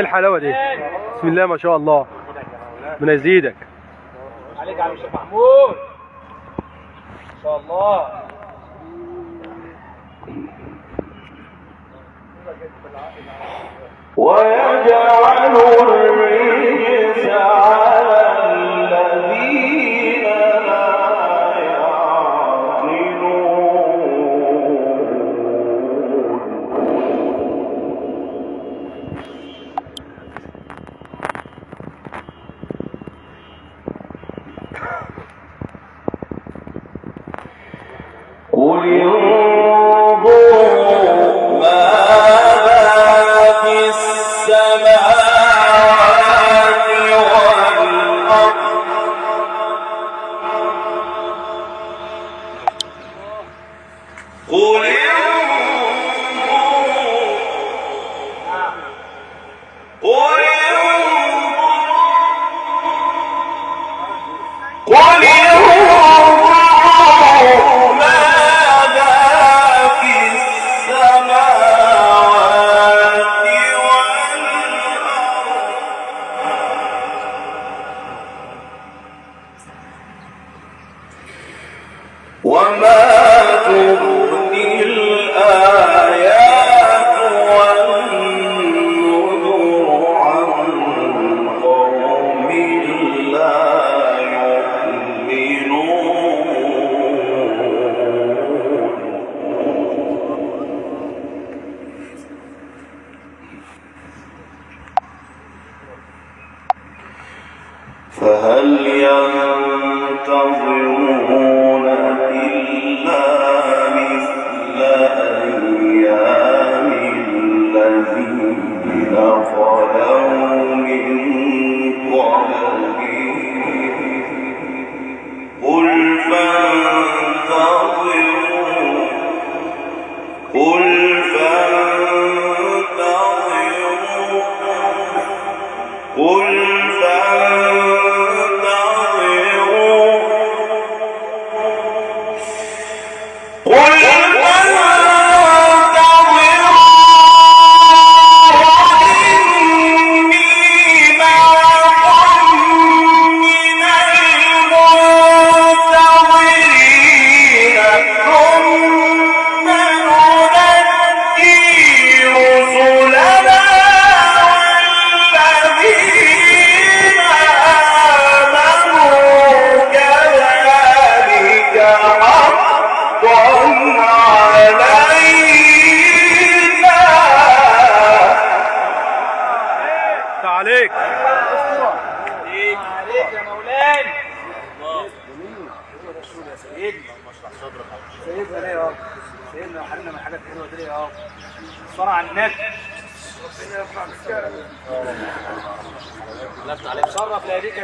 إيه الحلاوة دي؟ بسم الله ما شاء الله. من يزيدك. عليك يا عم الشيخ محمود. ما شاء الله. ويجعل الريح وما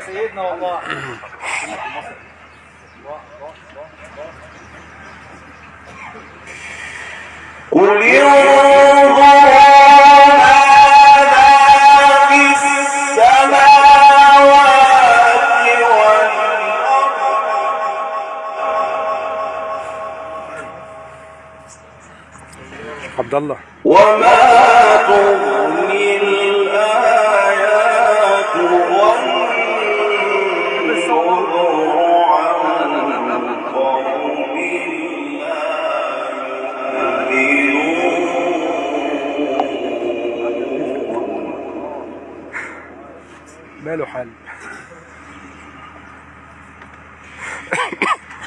سيدنا والله قل يوم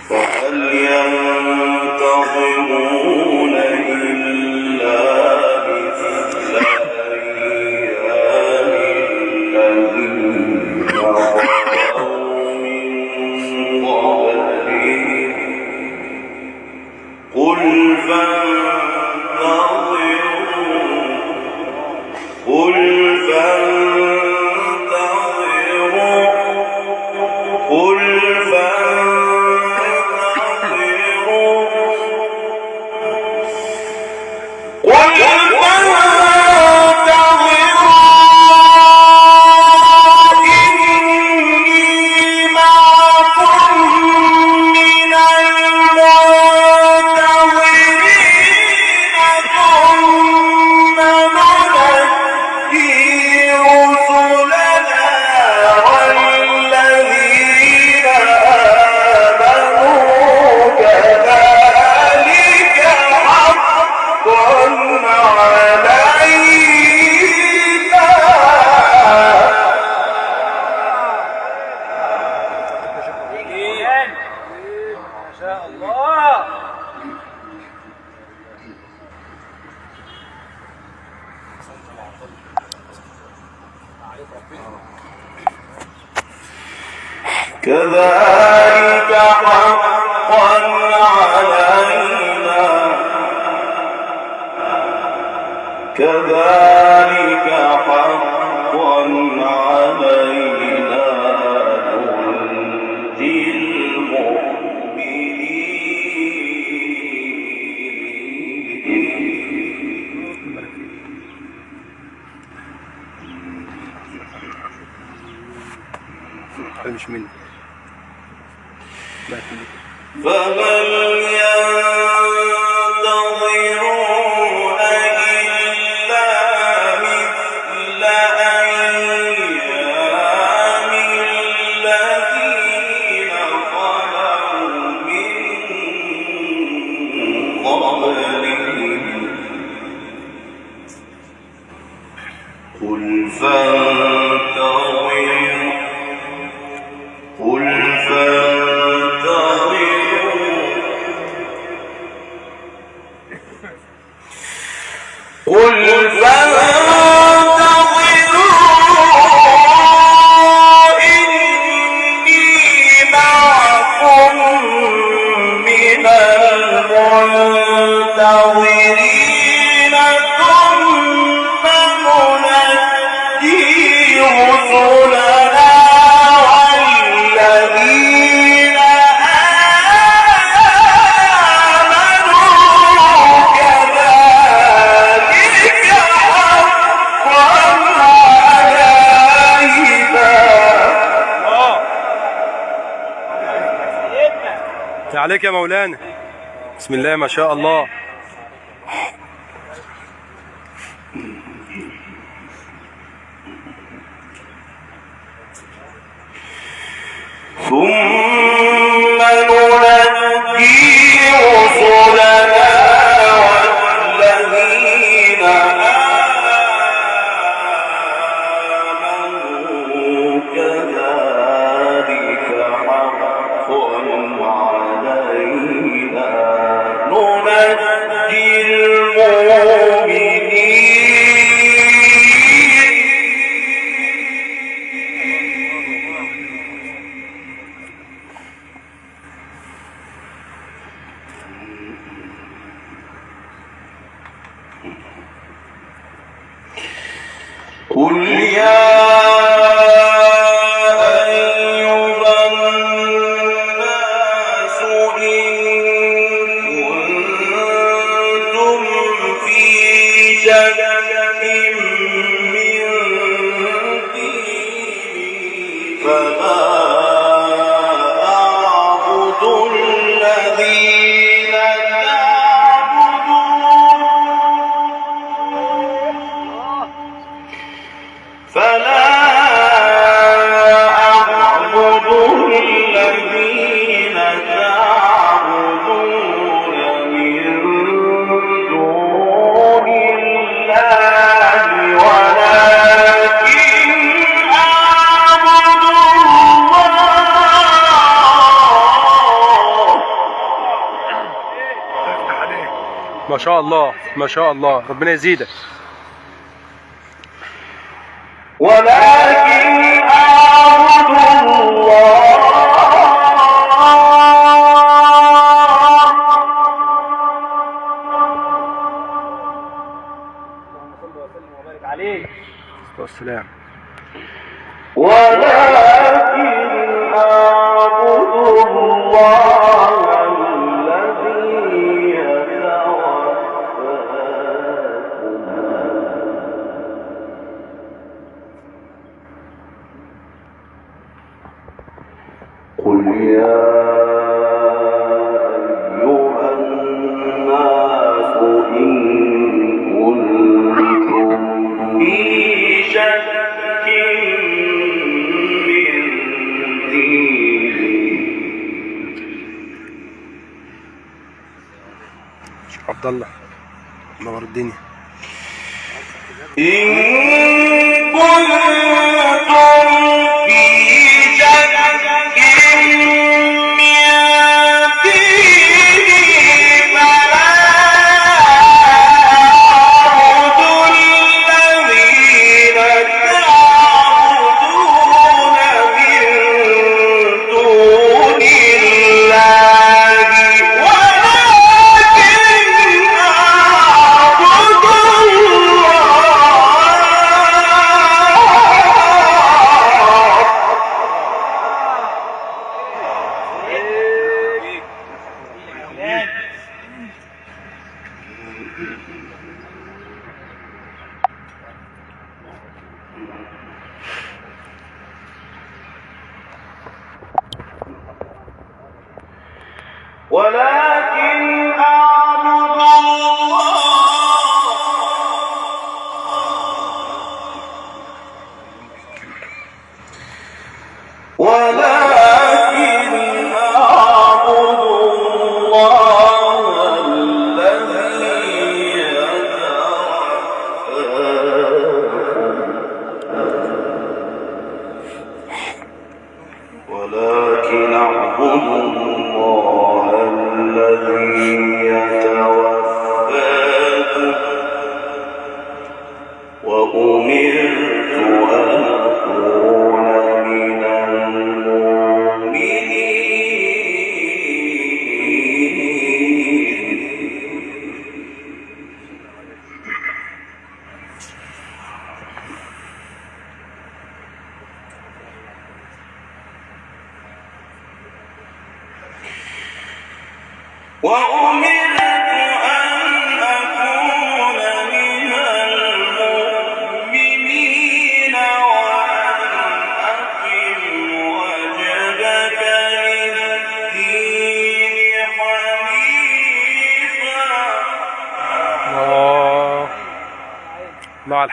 وأن كذلك حق عليك يا مولانا. بسم الله ما شاء الله. شاء الله ما شاء الله ربنا يزيدك. ولكن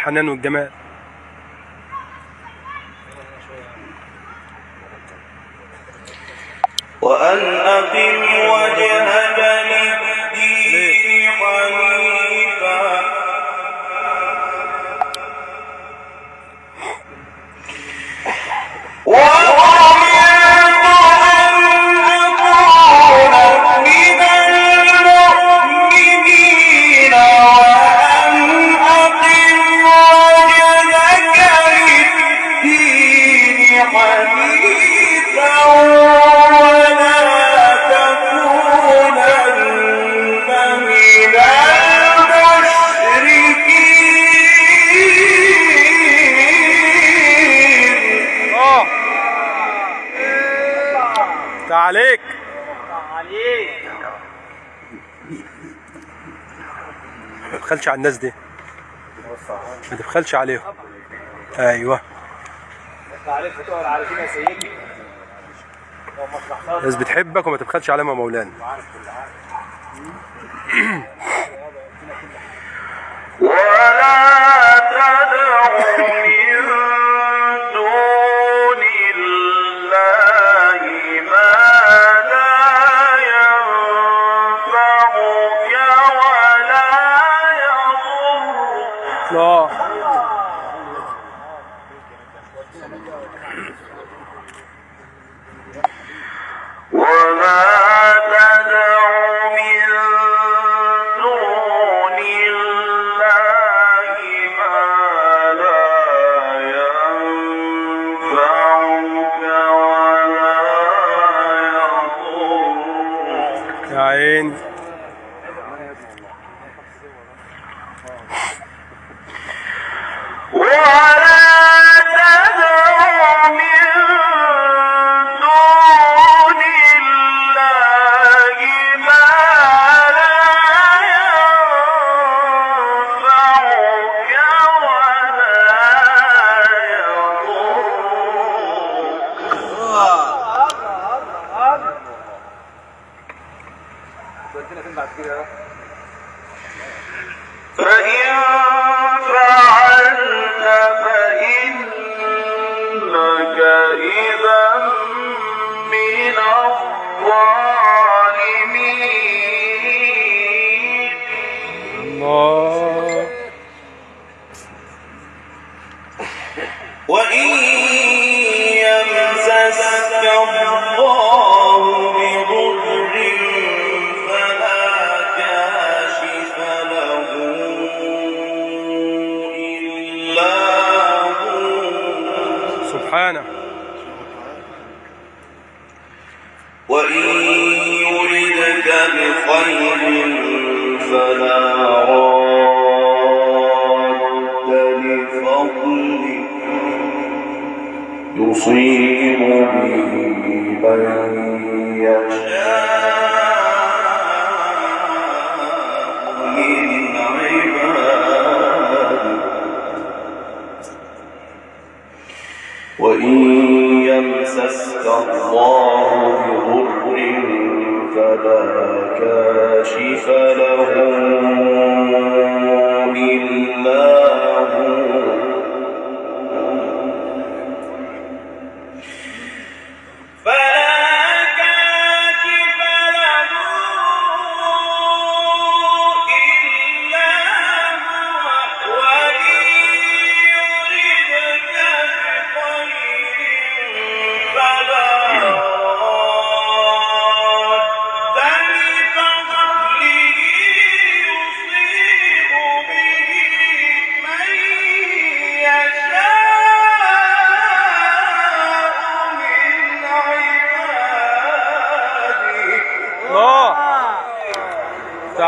الحنان والجمال. تبخلش على الناس دي. ما تبخلش عليهم. أيوه. الناس بتحبك وما تبخلش عليهم يا مولانا. ولا No.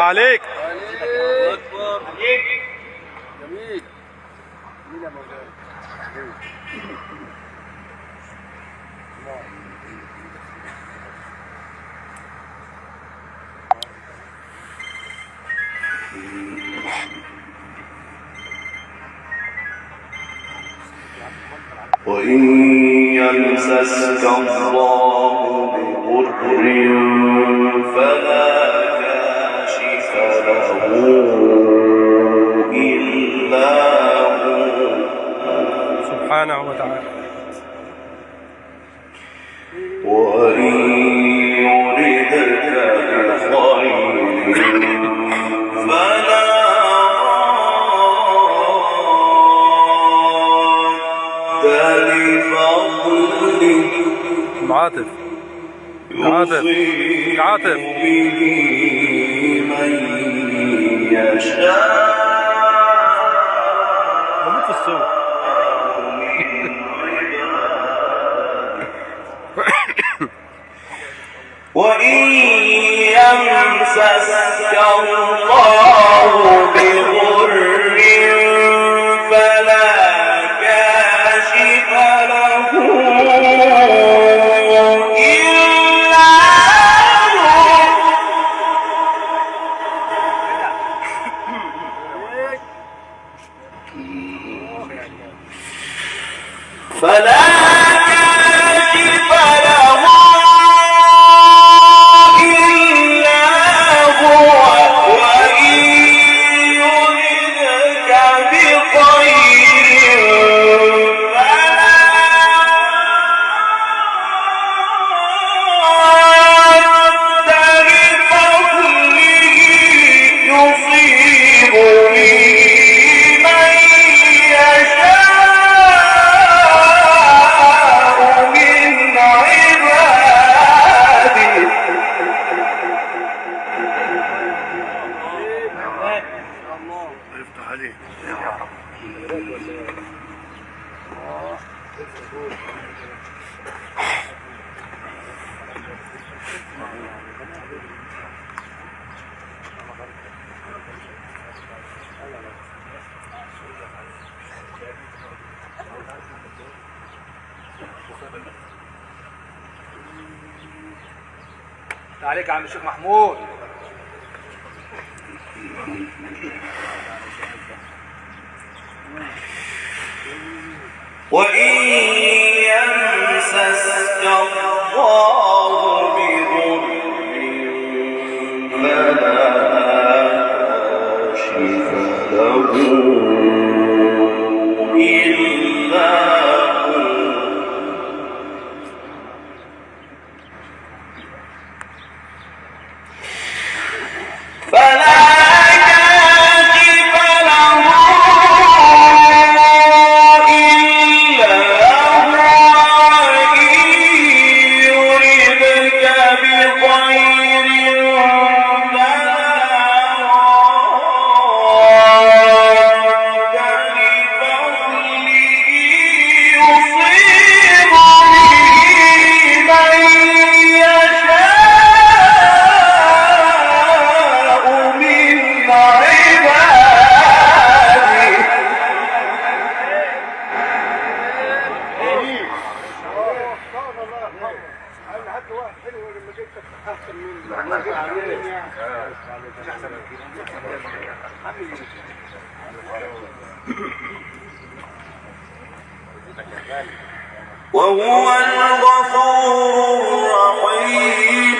عليك. الله اكبر جميل جميل يا وإن يمسسك الله وإن يمسسك الله بضر عليك يا عم الشيخ محمود. وإن يمسسك الله وهو الغفور الرحيم.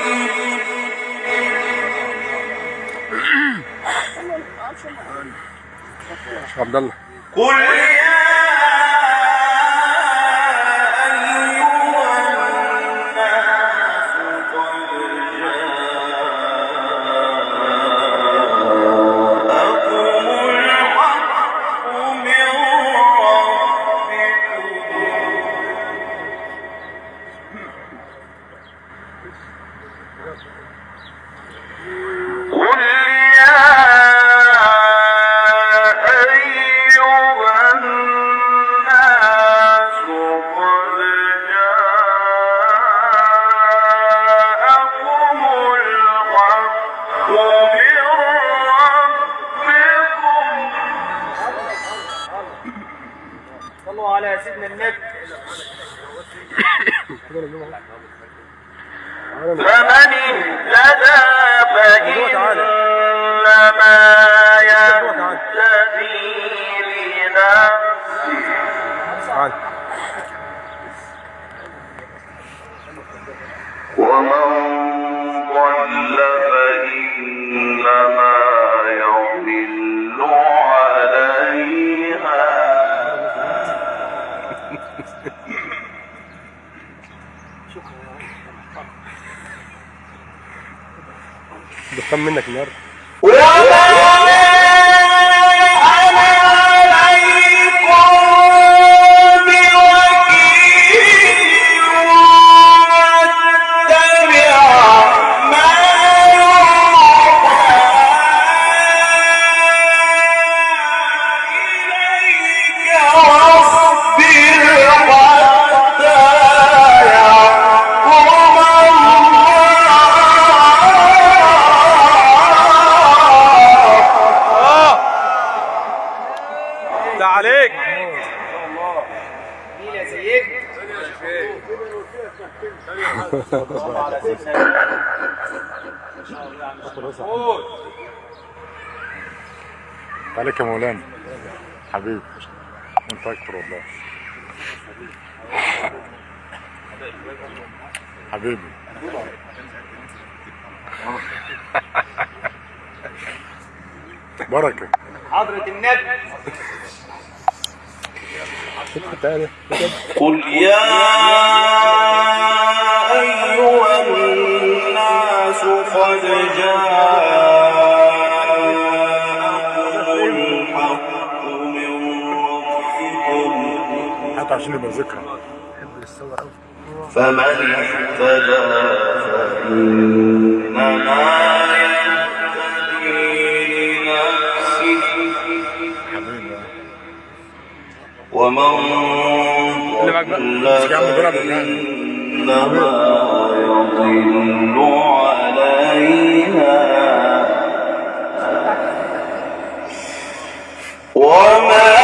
عبد الله. كل طمنك النهارده؟ عليك يا مولانا. حبيبي. أنت أكتر والله. حبيبي. بركة. حضرة النبي. قل يا وسلم ذكرى فمن اهتدى فإنما يهتدي لنفسه. ومن ضل فإنما يضل عليها. ومن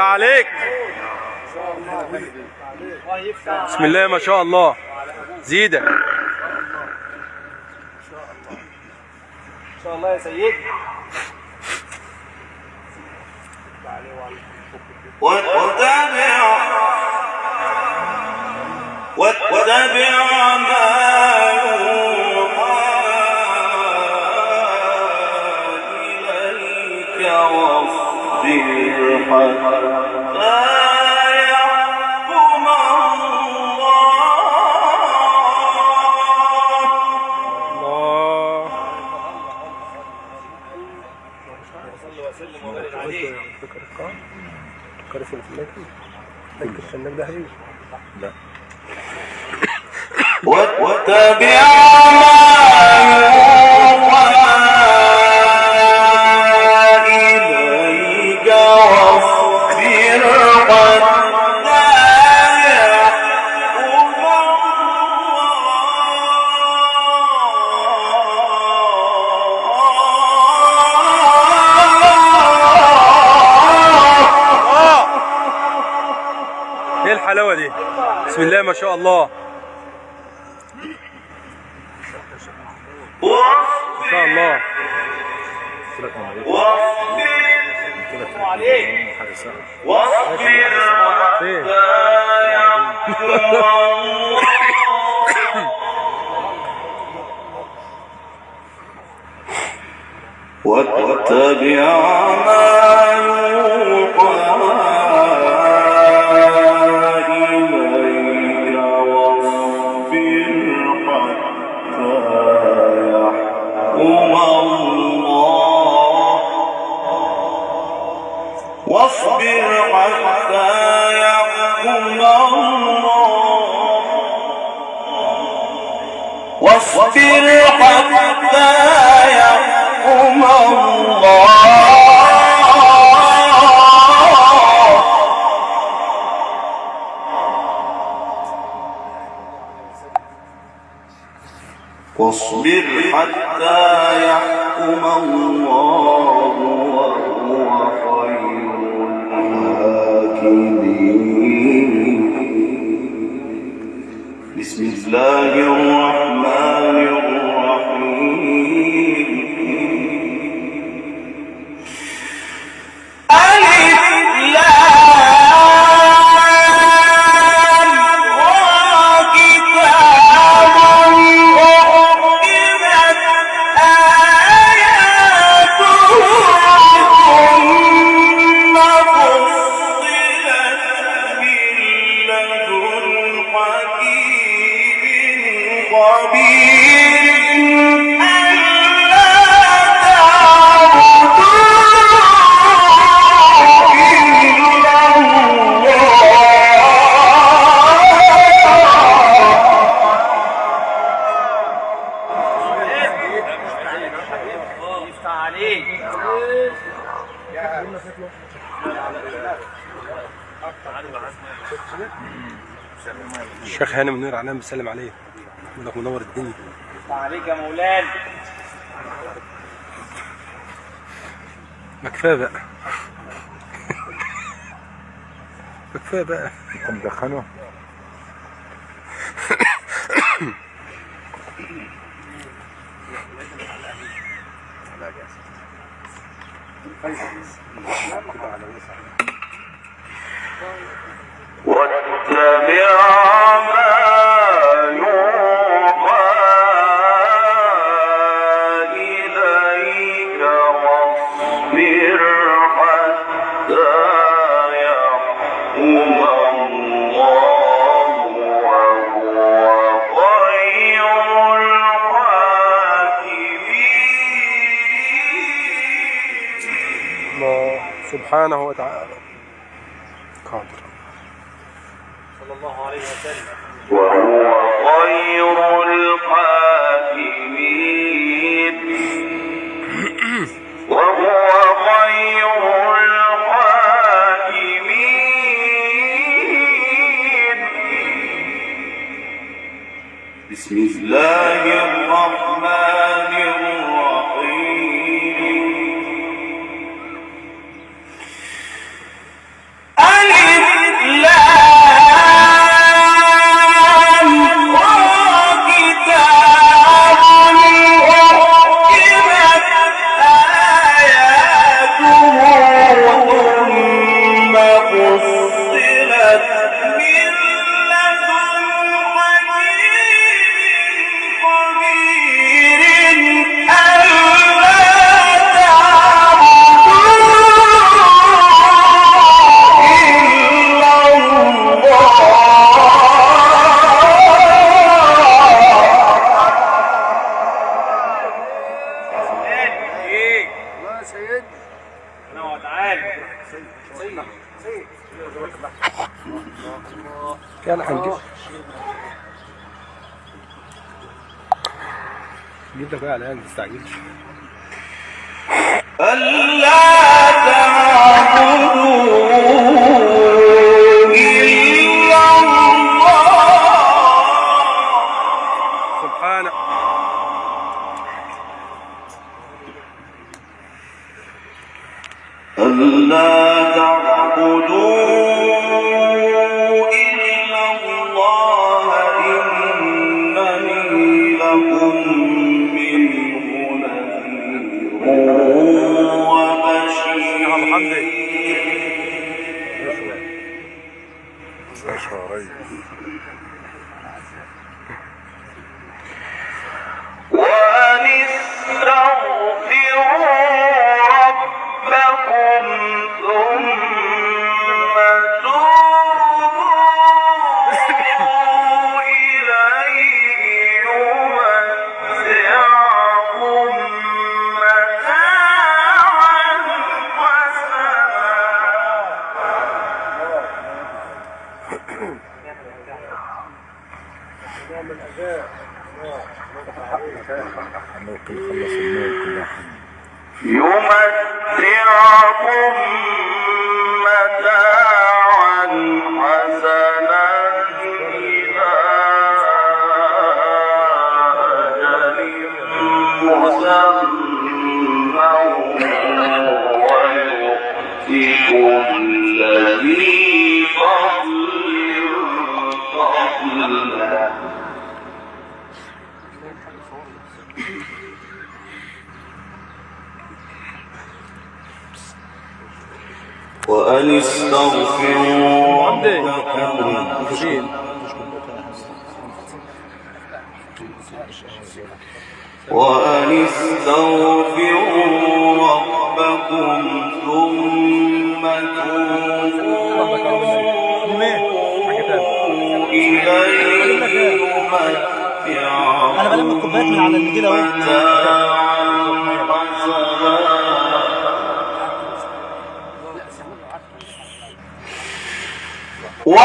تعاليك بسم الله ما شاء الله. زيدة. ان شاء الله يا سيدي واتبع. واتبع ما واتبع ما بسم الله ما شاء الله. ما شاء الله. واصبر فين حتى يحكم الله واتبع ما يوحى واصبر حتى يحكم الله. واصبر حتى يحكم الله وهو خير الحاكمين بسم الله الرحمن منير علام بيسلم عليه يقول لك منور الدنيا. عليك يا مولانا. ما كفاية بقى. ما كفاية بقى. انت مدخنه سبحانه وتعالى. قادر. صلى الله عليه وسلم وهو خير الحاكمين وهو خير بسم الله الرحمن شغال عليها ما تستعجلش ألا تعبد يمتعكم متاعا أن استغفروا ربكم. وأن استغفروا ربكم ثم توبوا إليه. يمتعكم متاعا 我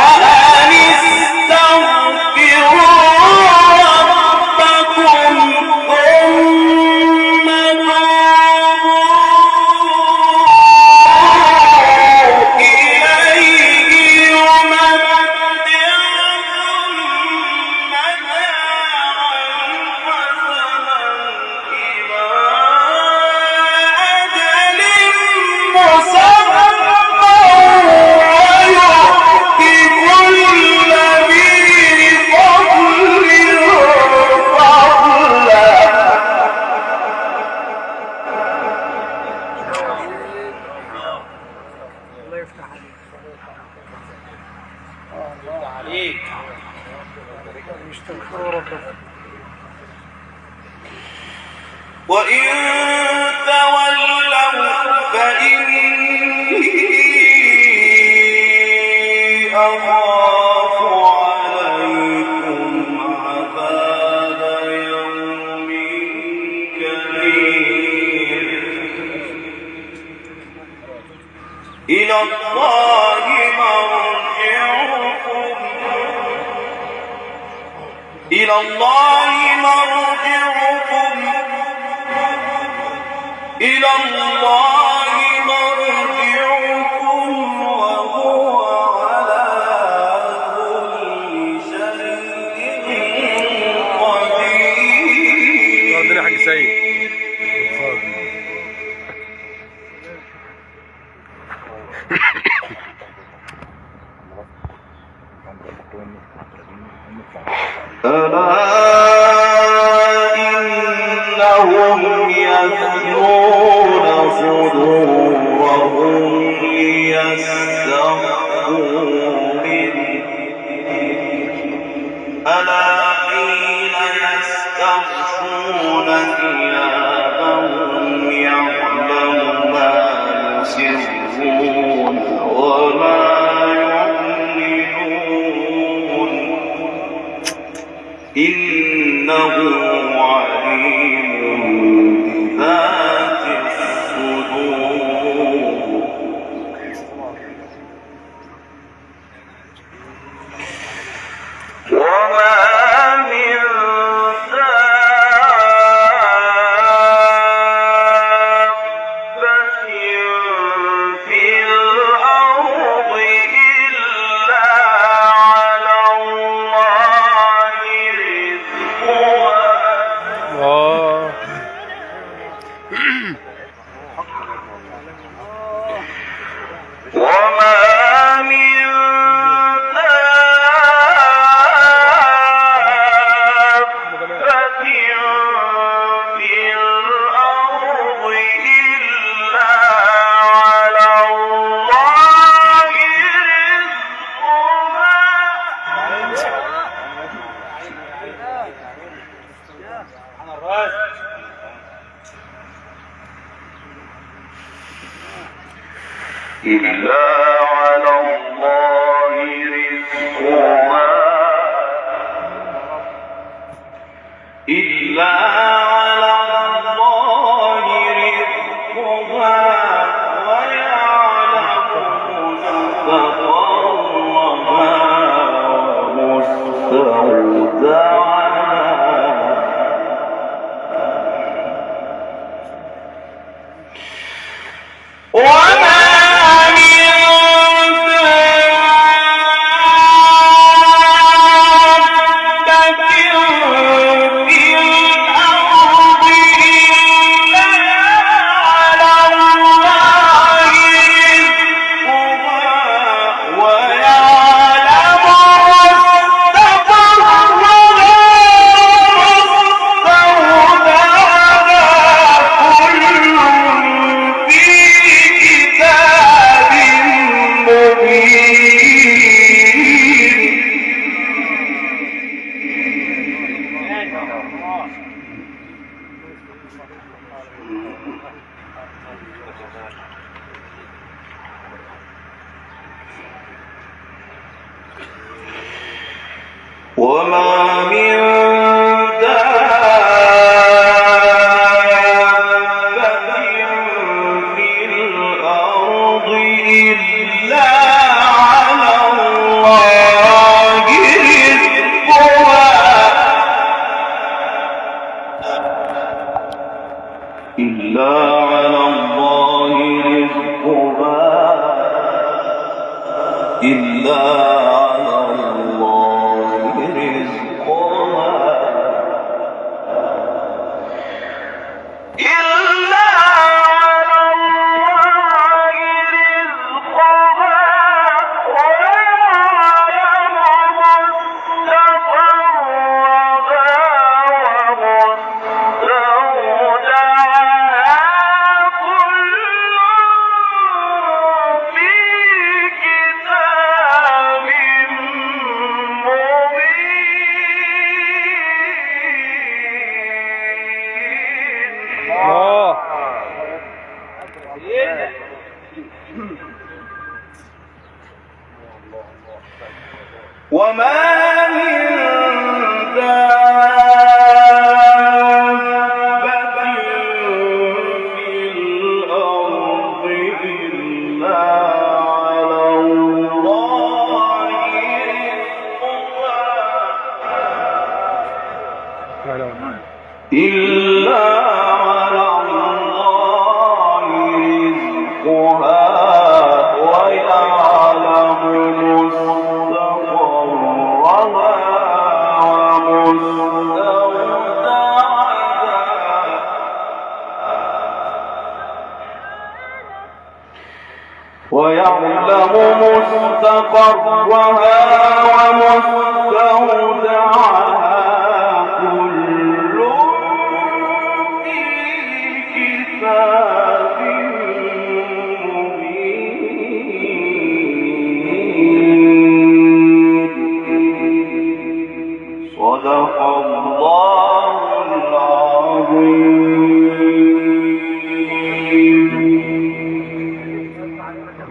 العظيم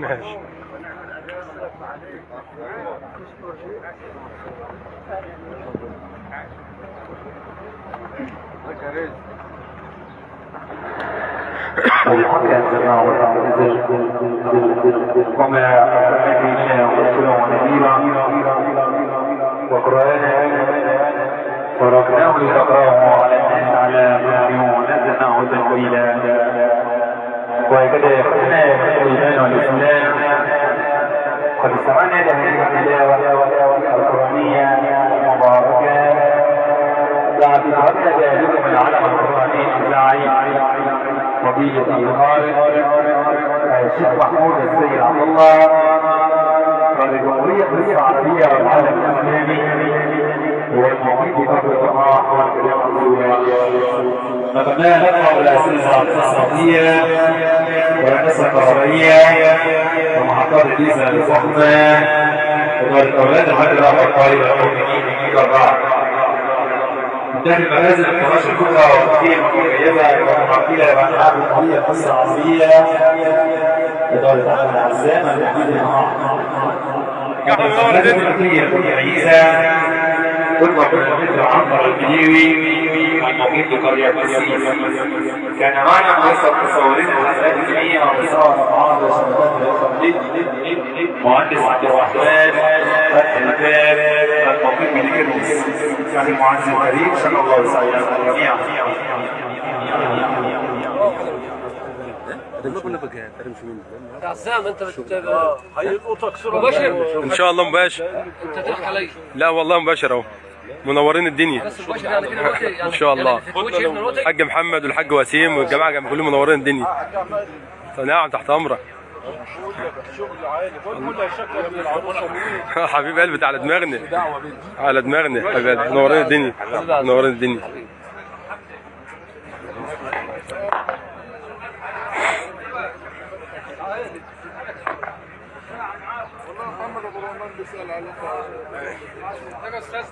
ماشي. وما أرسلنا إلا رسولا ونذيرا وقرآنا فرقناه لتقراه على الناس على مكر ونزلناه تنزيلا وهكذا يقولنا الإيمان والإسلام قد استمعنا لهذه التلاوة القرآنية المباركة بعد فترة ذلك من علم الإذاعي فضيلة الخالق الشيخ محمود السيد عبد الله مصر العربية والعالم الإسلامي. والمعيد بكر الجماعة والكلام نتمنى نقرأ الأسئلة الاقتصادية والهندسة الكهربائية ومحطات الديزل الفخمة ودار الأولاد لحد في الأربعة داخل منازل الفراش الكبرى والتقييم المميزة والمعقلة والألعاب القوية القصة العصرية إدارة أحمد عزام التحديد المعاق المنازل الفقهية المتميزة تطلق المثل عنبر البديوي المقيم بقرية بسيس كان معنا مؤسسة مصورين الحفلات الجميع ومصور الخليج مهندس عبد الرحمن فتحي الباب المقيم بنجرمس يعني المعز الكريم شكرا الله وسعيكم جميعا يا عزام أنت مباشر إن شاء الله مباشر. أنت تضحك علي. لا والله مباشر أهو. منورين الدنيا. مباشر يعني يعني إن شاء الله. يعني الحاج محمد والحاج وسيم والجماعة جنب كلهم منورين الدنيا. نعم تحت أمرك. حبيب قلبي على دماغنا. على دماغنا حبيب قلبي. منورين الدنيا. منورين الدنيا.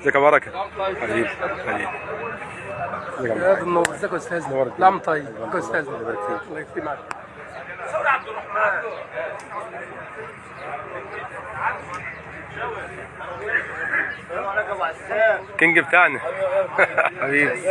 ازيك يا بركه حبيبي حبيبي يا منور ازيك يا أستاذ. نعم طيب ازيك يا أستاذ. الله يكرمك. كينج بتاعنا حبيبي